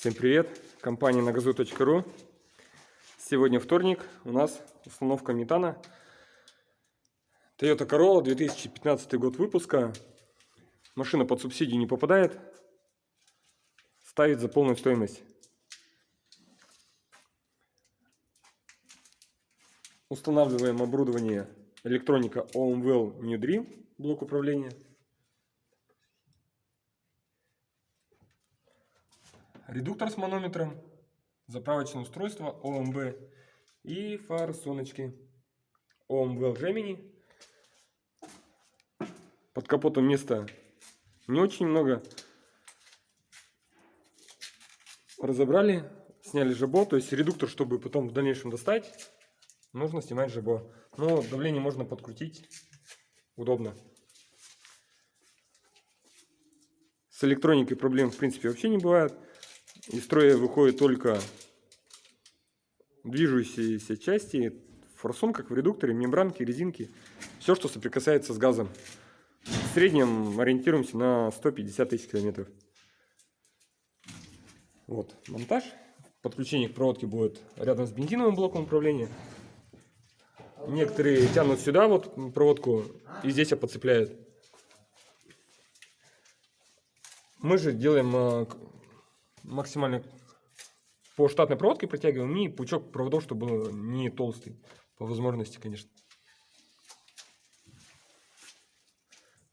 Всем привет! Компания нагазу.ру Сегодня вторник, у нас установка метана. Toyota Corolla, 2015 год выпуска. Машина под субсидию не попадает. Ставит за полную стоимость. Устанавливаем оборудование электроника OMWell New Dream блок управления редуктор с манометром, заправочное устройство ОМБ и фары соночки OMV Gemini. Под капотом места не очень много. Разобрали, сняли жабо, то есть редуктор, чтобы потом в дальнейшем достать, нужно снимать жабо. Но давление можно подкрутить, удобно. С электроникой проблем в принципе вообще не бывает. Из строя выходят только движущиеся части, форсун, как в редукторе, мембранки, резинки. Все, что соприкасается с газом. В среднем ориентируемся на 150 тысяч километров. Вот монтаж. Подключение к проводке будет рядом с бензиновым блоком управления. Некоторые тянут сюда вот проводку и здесь подцепляют. Мы же делаем а, максимально по штатной проводке протягиваем и пучок проводов, чтобы был не толстый, по возможности, конечно.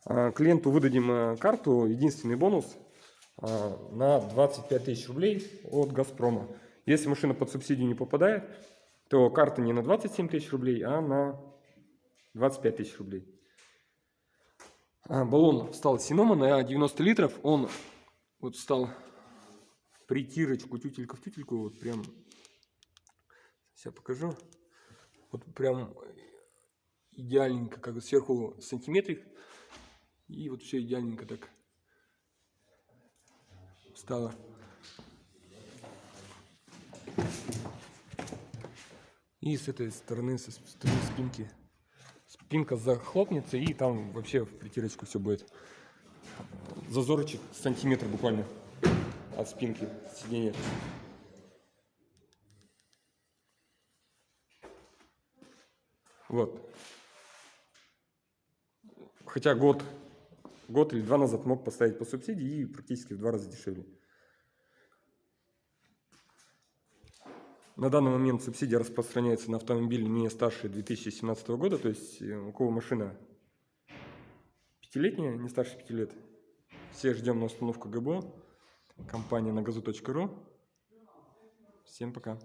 А, клиенту выдадим а, карту, единственный бонус а, на 25 тысяч рублей от Газпрома. Если машина под субсидию не попадает, то карта не на 27 тысяч рублей, а на 25 тысяч рублей. Баллон встал Синома на 90 литров, он вот стал притирочку, тютелька в тютельку, вот прям, сейчас покажу, вот прям идеальненько, как сверху сантиметрик, и вот все идеальненько так стало. И с этой стороны, со стороны спинки, спинка захлопнется, и там вообще в притирочку все будет. Зазорчик сантиметр буквально от спинки сиденья. Вот. Хотя год, год или два назад мог поставить по субсидии и практически в два раза дешевле. На данный момент субсидия распространяется на автомобили не старше 2017 года, то есть э, у кого машина пятилетняя, не старше пяти лет, все ждем на установку ГБО компания на газу.ру. Всем пока.